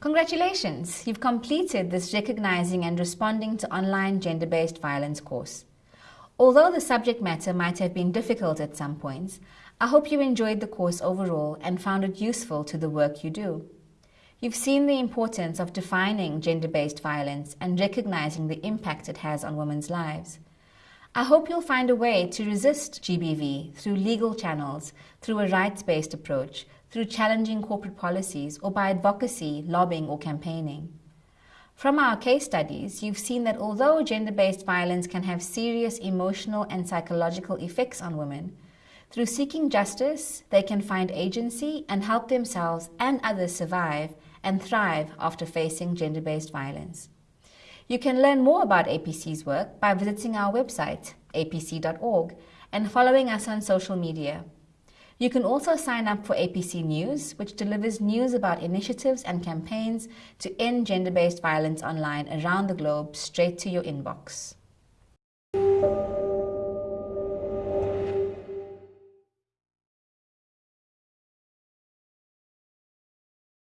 Congratulations, you've completed this Recognizing and Responding to Online Gender-Based Violence course. Although the subject matter might have been difficult at some points, I hope you enjoyed the course overall and found it useful to the work you do. You've seen the importance of defining gender-based violence and recognizing the impact it has on women's lives. I hope you'll find a way to resist GBV through legal channels, through a rights-based approach, through challenging corporate policies, or by advocacy, lobbying, or campaigning. From our case studies, you've seen that although gender-based violence can have serious emotional and psychological effects on women, through seeking justice, they can find agency and help themselves and others survive and thrive after facing gender-based violence. You can learn more about APC's work by visiting our website, apc.org, and following us on social media. You can also sign up for APC News, which delivers news about initiatives and campaigns to end gender-based violence online around the globe straight to your inbox.